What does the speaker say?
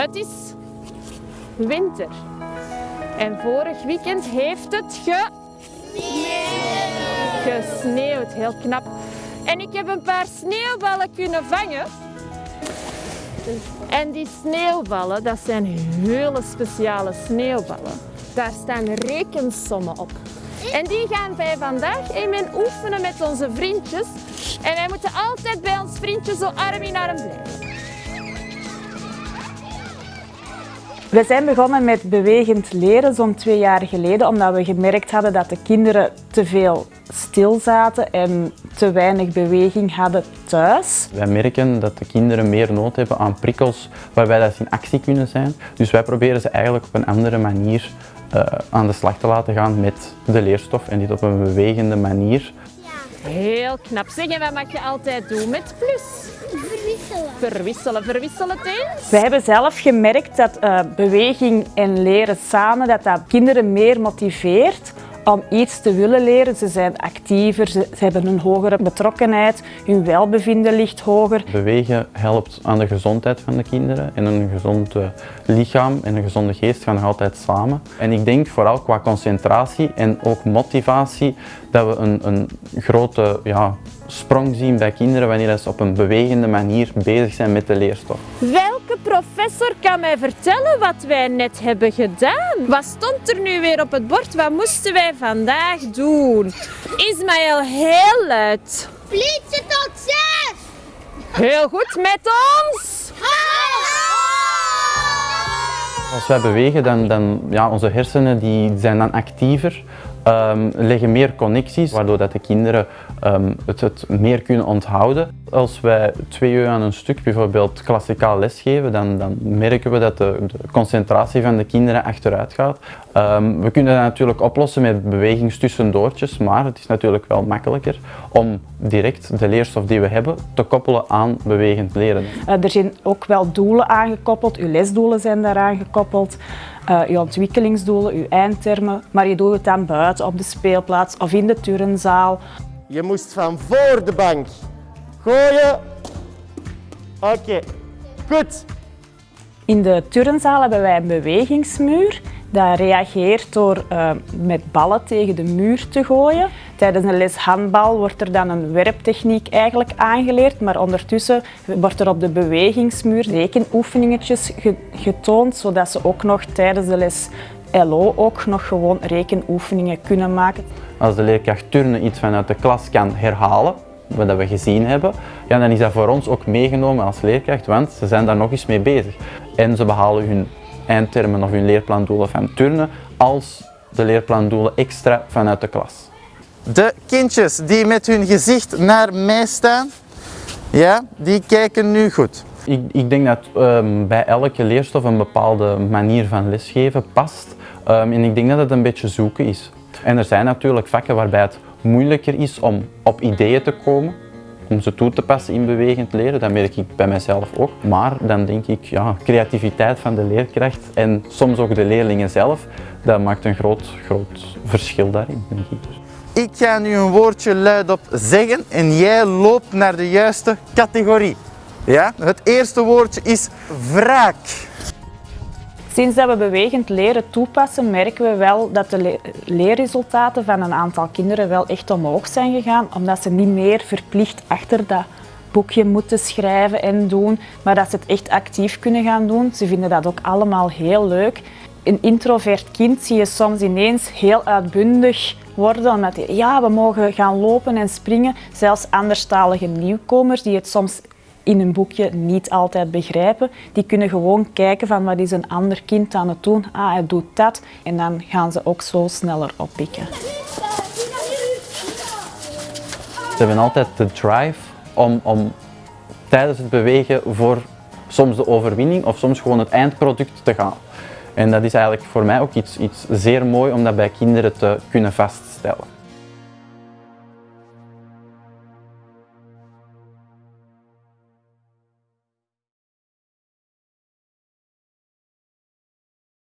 Het is winter. En vorig weekend heeft het ge... gesneeuwd. Heel knap. En ik heb een paar sneeuwballen kunnen vangen. En die sneeuwballen, dat zijn hele speciale sneeuwballen. Daar staan rekensommen op. En die gaan wij vandaag even oefenen met onze vriendjes. En wij moeten altijd bij ons vriendje zo arm in arm blijven. We zijn begonnen met bewegend leren zo'n twee jaar geleden, omdat we gemerkt hadden dat de kinderen te veel stil zaten en te weinig beweging hadden thuis. Wij merken dat de kinderen meer nood hebben aan prikkels waarbij dat ze in actie kunnen zijn. Dus wij proberen ze eigenlijk op een andere manier uh, aan de slag te laten gaan met de leerstof en dit op een bewegende manier. Heel knap. Zeg, en wat mag je altijd doen met plus? Verwisselen. Verwisselen. Het eens? We hebben zelf gemerkt dat uh, beweging en leren samen, dat dat kinderen meer motiveert om iets te willen leren. Ze zijn actiever, ze, hebben een hogere betrokkenheid, hun welbevinden ligt hoger. Bewegen helpt aan de gezondheid van de kinderen en een gezond eh, lichaam en een gezonde geest gaan nog altijd samen. En ik denk vooral qua concentratie en ook motivatie dat we een, een grote ja, sprong zien bij kinderen wanneer ze op een bewegende manier bezig zijn met de leerstof. Welke professor kan mij vertellen wat wij net hebben gedaan? Wat stond er nu weer op het bord? Wat moesten wij vandaag doen? Ismaël, heel luid. Flitsen tot zes! Heel goed met ons! Als wij bewegen, dan, dan ja, onze hersenen die zijn dan actiever um, leggen meer connecties, waardoor dat de kinderen um, het, het, meer kunnen onthouden. Als wij twee uur aan een stuk bijvoorbeeld klassikaal lesgeven, dan, dan merken we dat de, concentratie van de kinderen achteruit gaat. Um, we kunnen dat natuurlijk oplossen met bewegingstussendoortjes, maar het is natuurlijk wel makkelijker om direct de leerstof die we hebben te koppelen aan bewegend leren. Uh, er zijn ook wel doelen aangekoppeld, uw lesdoelen zijn daaraan gekoppeld uh, je ontwikkelingsdoelen, je eindtermen, maar je doet het dan buiten op de speelplaats of in de turnzaal. Je moest van voor de bank gooien. Oké, okay. goed. In de turnzaal hebben wij een bewegingsmuur. Dat reageert door uh, met ballen tegen de muur te gooien. Tijdens een les handbal wordt er dan een werptechniek eigenlijk aangeleerd, maar ondertussen wordt er op de bewegingsmuur rekenoefeningetjes getoond, zodat ze ook nog tijdens de les LO ook nog gewoon rekenoefeningen kunnen maken. Als de leerkracht turnen iets vanuit de klas kan herhalen, wat we gezien hebben, ja, dan is dat voor ons ook meegenomen als leerkracht, want ze zijn daar nog eens mee bezig. En ze behalen hun eindtermen of hun leerplandoelen van turnen als de leerplandoelen extra vanuit de klas. De kindjes die met hun gezicht naar mij staan, ja, die kijken nu goed. Ik, ik denk dat um, bij elke leerstof een bepaalde manier van lesgeven past. Um, en ik denk dat het een beetje zoeken is. En er zijn natuurlijk vakken waarbij het moeilijker is om op ideeën te komen om ze toe te passen in bewegend leren. Dat merk ik bij mijzelf ook. Maar dan denk ik, ja, creativiteit van de leerkracht en soms ook de leerlingen zelf, dat maakt een groot, groot verschil daarin, denk ik. Ik ga nu een woordje luidop zeggen en jij loopt naar de juiste categorie. Ja? Het eerste woordje is wraak. Sinds dat we bewegend leren toepassen, merken we wel dat de leerresultaten van een aantal kinderen wel echt omhoog zijn gegaan, omdat ze niet meer verplicht achter dat boekje moeten schrijven en doen, maar dat ze het echt actief kunnen gaan doen. Ze vinden dat ook allemaal heel leuk. Een introvert kind zie je soms ineens heel uitbundig worden, hij, ja, we mogen gaan lopen en springen. Zelfs anderstalige nieuwkomers die het soms in een boekje niet altijd begrijpen. Die kunnen gewoon kijken van wat is een ander kind aan het doen. Ah, hij doet dat. En dan gaan ze ook zo sneller oppikken. Ze hebben altijd de drive om, om tijdens het bewegen voor soms de overwinning of soms gewoon het eindproduct te gaan. En dat is eigenlijk voor mij ook iets, iets zeer mooi om dat bij kinderen te kunnen vaststellen.